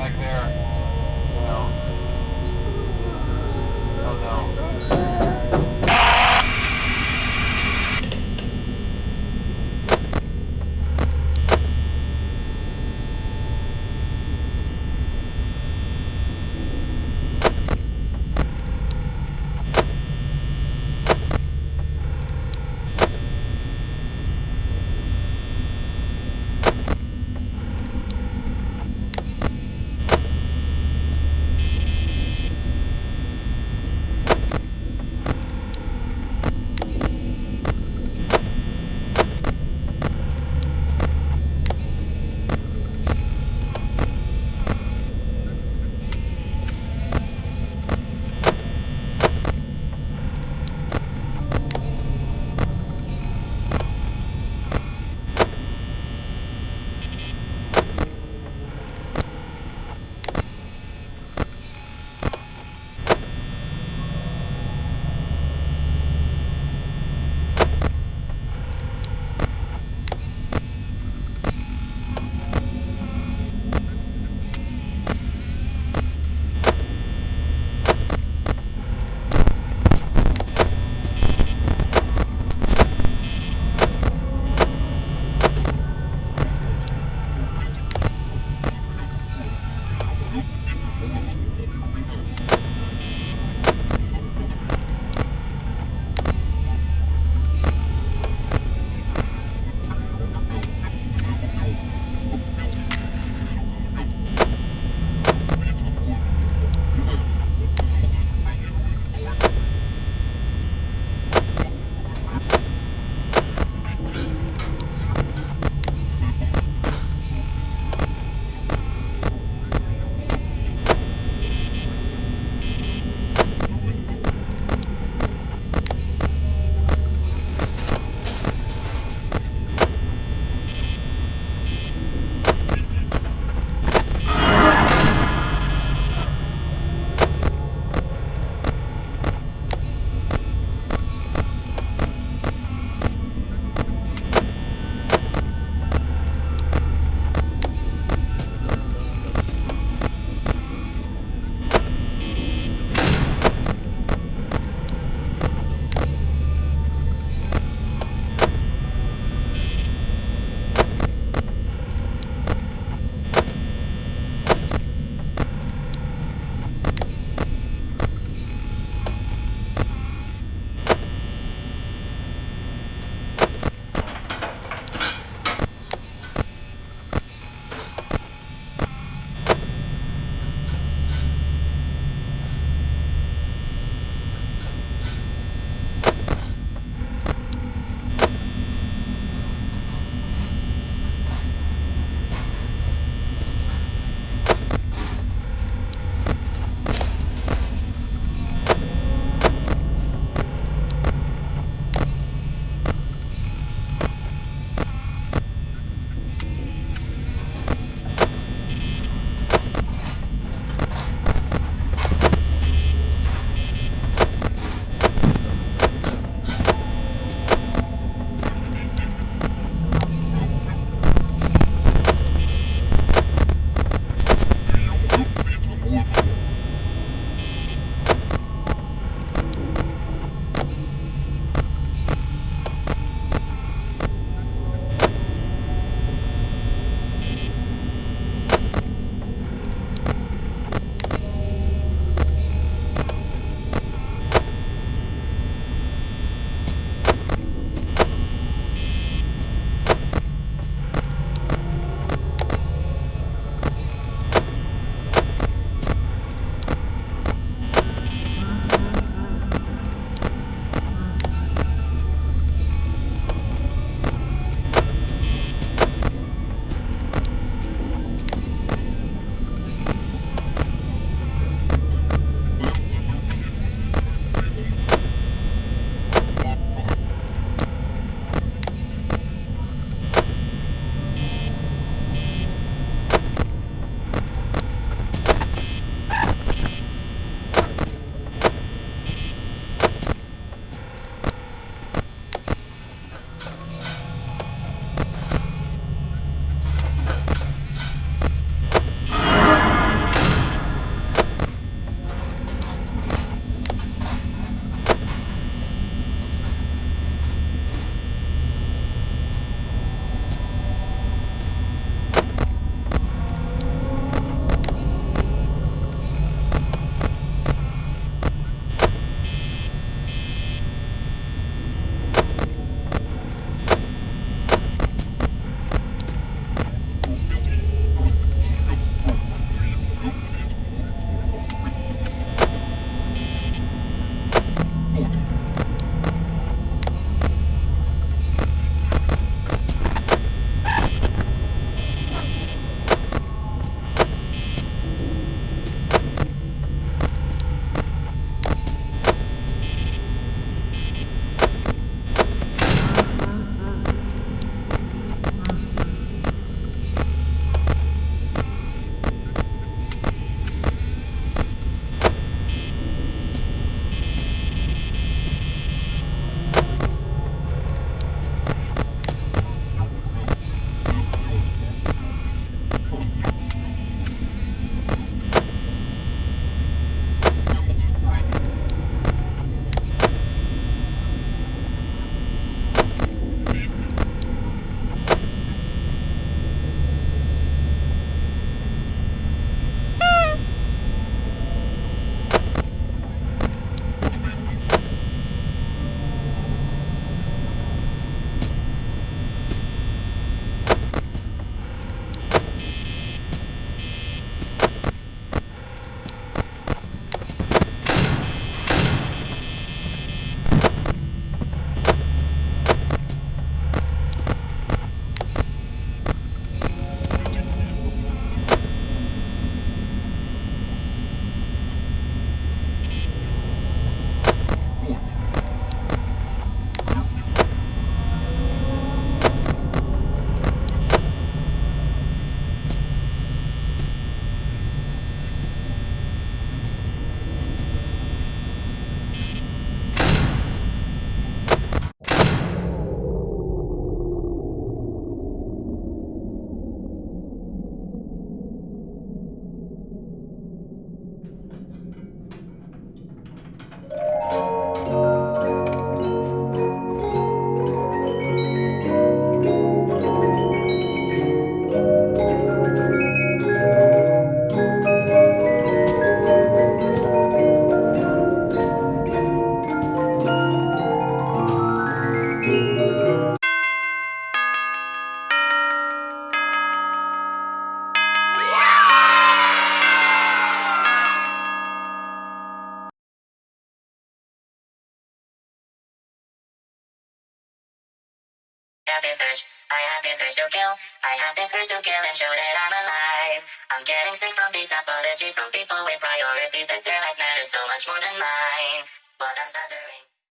back there. Have this urge, I have this urge to kill. I have this urge to kill and show that I'm alive. I'm getting sick from these apologies from people with priorities that their life matters so much more than mine.